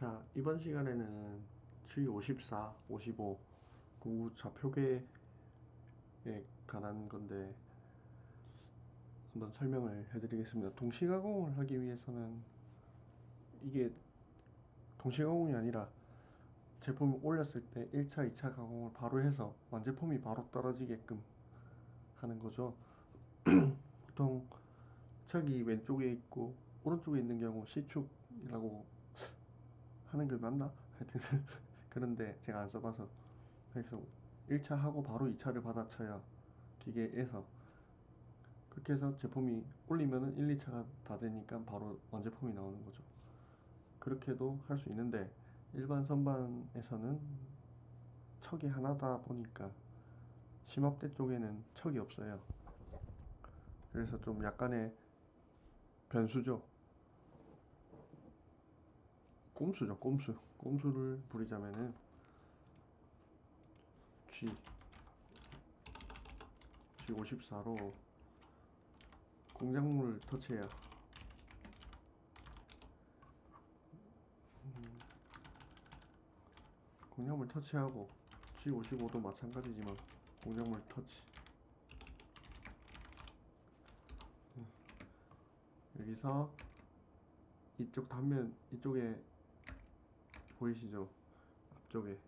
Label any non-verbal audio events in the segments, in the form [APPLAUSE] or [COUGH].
자 이번 시간에는 G54, 55그 좌표계에 관한 건데 한번 설명을 해드리겠습니다. 동시가공을 하기 위해서는 이게 동시가공이 아니라 제품을 올렸을 때 1차, 2차 가공을 바로 해서 완제품이 바로 떨어지게끔 하는 거죠. [CLEARS THROAT] 보통 척이 왼쪽에 있고 오른쪽에 있는 경우 C축이라고 하는 게 맞나? 하여튼 [LAUGHS] 그런데 제가 안 써봐서 그래서 1차 하고 바로 2차를 받아쳐야 기계에서 그렇게 해서 제품이 올리면은 1, 2차가 다 되니까 바로 완제품이 나오는 거죠. 그렇게도 할 수 있는데 일반 선반에서는 척이 하나다 보니까 심압대 쪽에는 척이 없어요. 그래서 좀 약간의 변수죠. 꼼수죠, 꼼수. 꼼수를 부리자면은 G. G54로 공작물을 터치해야. 음, 공작물 터치하고 G55도 마찬가지지만 공작물 터치. 음, 여기서 이쪽 단면 이쪽에 보이시죠? 앞쪽에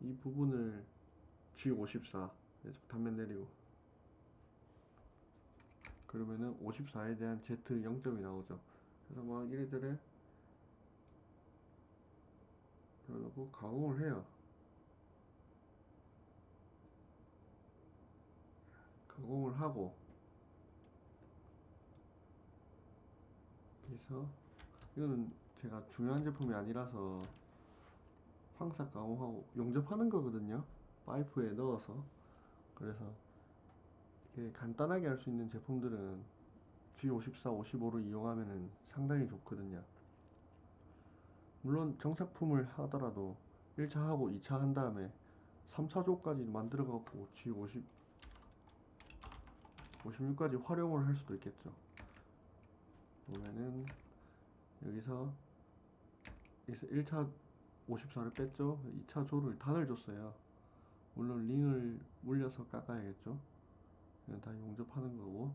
이 부분을 G54 단면 내리고 그러면은 54에 대한 Z 0점이 나오죠. 그래서 막 이래저래 그러고 가공을 해요. 가공을 하고 그래서 이거는 제가 중요한 제품이 아니라서 황사 가공하고 용접하는 거거든요. 파이프에 넣어서. 그래서 이렇게 간단하게 할 수 있는 제품들은 G54, 55로 이용하면 상당히 좋거든요. 물론 정착품을 하더라도 1차 하고 2차 한 다음에 3차조까지 만들어 갖고 G50 56까지 활용을 할 수도 있겠죠. 보면은 여기서 1차 54를 뺐죠. 2차 조를 단을 줬어요. 물론 링을 물려서 깎아야겠죠. 이건 다 용접하는 거고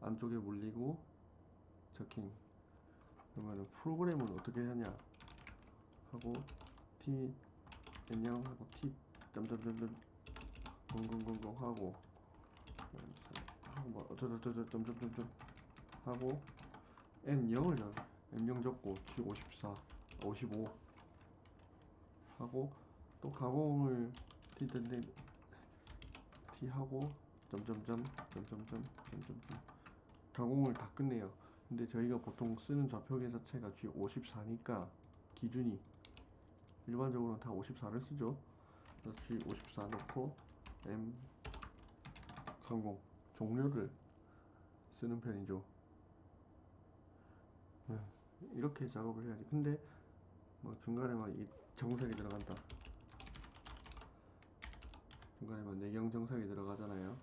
안쪽에 물리고 저킹. 그러면 프로그램을 어떻게 하냐? 하고 t 안녕 하고 t 점점점점 0000 하고 하고 뭐 어쩌저쩌저 점점점점 하고 M0을 적 M0 적고 G54 55 하고 또 가공을 T T 하고 점점점 점점점 점점점. 가공을 다 끝내요. 근데 저희가 보통 쓰는 좌표계 자체가 G54니까 기준이 일반적으로는 다 54를 쓰죠. 그래서 G54 넣고 M30 종료를 쓰는 편이죠. 네, 이렇게 작업을 해야지. 근데 뭐 중간에 막 이 정색이 들어간다. 중간에 막 내경 정삭이 들어가잖아요.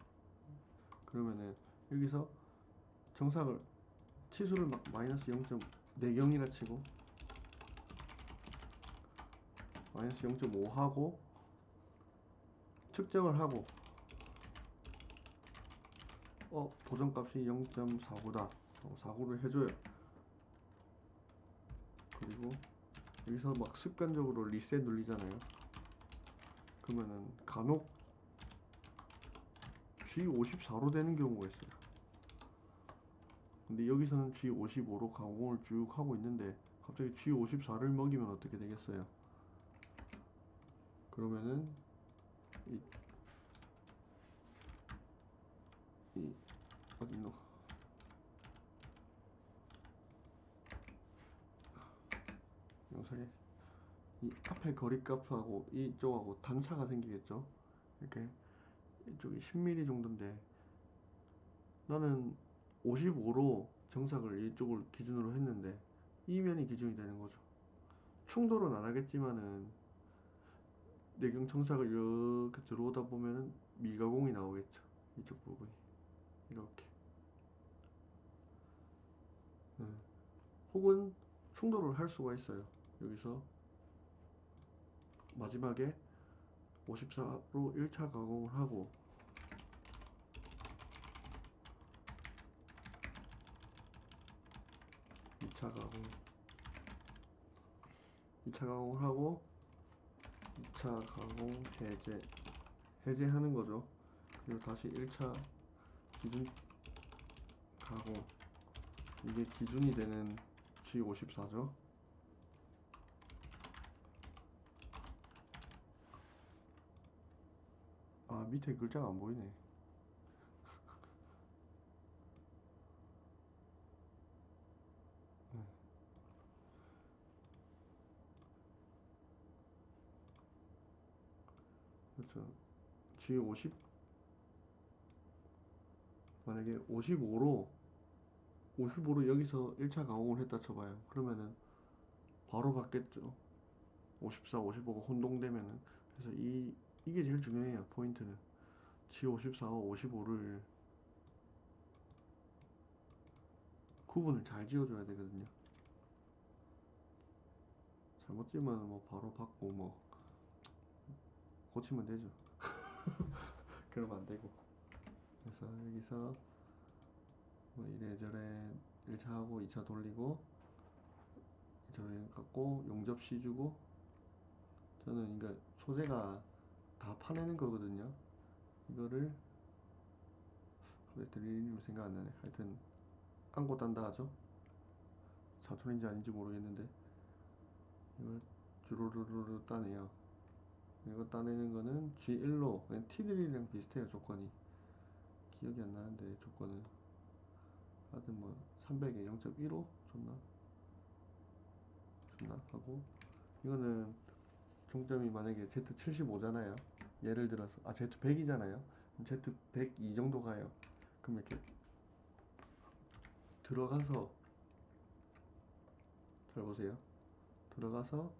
그러면은 여기서 정삭을 치수를 막 마이너스 0. 내경이라 치고 마이너스 0.5 하고 측정을 하고 어 보정값이 0.49다. 49를 해줘요. 그리고 여기서 막 습관적으로 리셋 눌리잖아요. 그러면은 간혹 G54로 되는 경우가 있어요. 근데 여기서는 G55로 가공을 쭉 하고 있는데 갑자기 G54를 먹이면 어떻게 되겠어요? 그러면은 이, 이 어디노 영상에 이 앞에 거리값하고 이쪽하고 단차가 생기겠죠? 이렇게 이쪽이 10mm 정도인데 나는 55로 정삭을 이쪽을 기준으로 했는데 이 면이 기준이 되는 거죠. 충돌은 안 하겠지만은 내경 정삭을 이렇게 들어오다 보면은 미가공이 나오겠죠. 이쪽 부분이. 이렇게. 음. 혹은 충돌을 할 수가 있어요. 여기서 마지막에 54로 1차 가공을 하고 이차 가공 2차 가공을 하고 2차 가공 해제 해제하는 거죠. 그리고 다시 1차 기준 가공 이게 기준이 되는 G54죠 아 밑에 글자가 안 보이네. 네. 그렇죠. G50 만약에 55로 55로 여기서 1차 가공을 했다 쳐봐요. 그러면은 바로 받겠죠. 54, 55가 혼동되면은. 그래서 이 이게 제일 중요해요 포인트는. G54와 55를 구분을 잘 지어줘야 되거든요. 잘못 지으면 뭐 바로 받고 뭐 고치면 되죠. [LAUGHS] 그러면 안 되고. 그래서 여기서 뭐 이래저래 1차 하고 2차 돌리고 저래 갖고 용접시 주고 저는 그러니까 소재가 다 파내는 거거든요. 이거를 왜 드릴님 생각 안 나네. 하여튼 안고 딴다 하죠. 사촌인지 아닌지 모르겠는데 이걸 주르르르 따내요. 이거 따내는 거는 G1로 그냥 T드릴이랑 비슷해요 조건이. 기억이 안 나는데 조건은. 하여튼 뭐 300에 0.15 줬나? 줬나? 하고 이거는 종점이 만약에 Z75잖아요. 예를 들어서 아 Z100이잖아요. Z102 정도 가요. 그럼 이렇게 들어가서 잘 보세요. 들어가서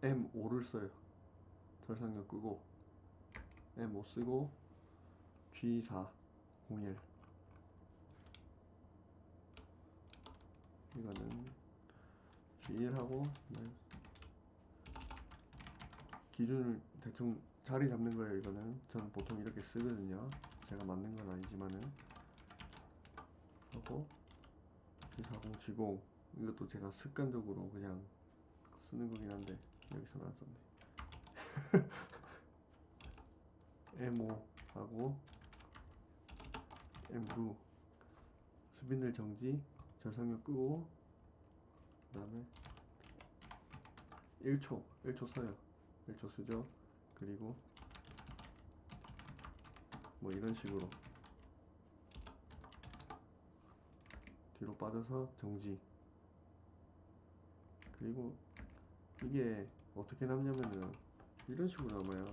M5를 써요. 절상력 끄고 M5 쓰고 G4 01 이거는 G1하고 기준을 대충 자리 잡는 거예요 이거는. 저는 보통 이렇게 쓰거든요. 제가 맞는 건 아니지만은. 하고 G40 G0 이것도 제가 습관적으로 그냥 쓰는 거긴 한데 여기서는 안 썼네. [LAUGHS] M5 하고 M9 스핀들 정지 절상력 끄고 그 다음에 1초 1초 써요 1초 쓰죠. 그리고 뭐 이런 식으로 뒤로 빠져서 정지. 그리고 이게 어떻게 남냐면은 이런 식으로 남아요.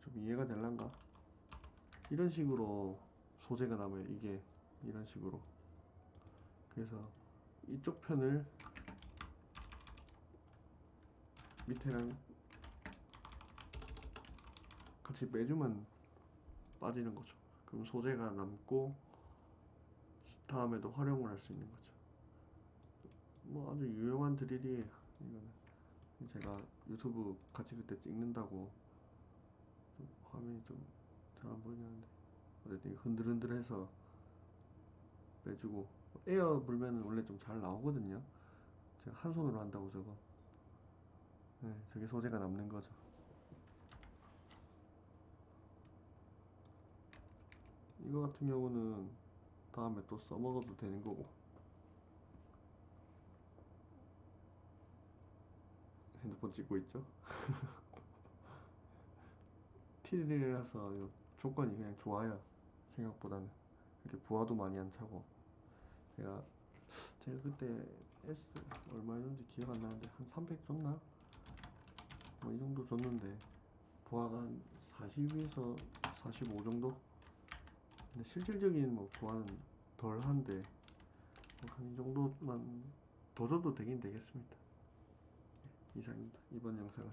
좀 이해가 될란가? 이런 식으로 소재가 남아요. 이게 이런 식으로. 그래서 이쪽 편을 밑에랑 같이 빼주면 빠지는 거죠. 그럼 소재가 남고 다음에도 활용을 할 수 있는 거죠. 뭐 아주 유용한 드릴이에요 이거는. 제가 유튜브 같이 그때 찍는다고 좀 화면이 좀 잘 안 보이는데 어쨌든 흔들흔들해서 빼주고 에어 불면은 원래 좀 잘 나오거든요. 제가 한 손으로 한다고 저거. 네, 저게 소재가 남는 거죠. 이거 같은 경우는 다음에 또 써먹어도 되는 거고. 핸드폰 찍고 있죠? [LAUGHS] 티드릴이라서 이 조건이 그냥 좋아요. 생각보다는. 이렇게 부하도 많이 안 차고. 제가 제가 그때 S 얼마였는지 기억 안 나는데 한 300 줬나? 뭐 이 정도 줬는데 부하가 한 40에서 45 정도? 근데 실질적인 뭐 부하는 덜한데 뭐 한이 정도만 더 줘도 되긴 되겠습니다. 이상입니다. 이번 영상은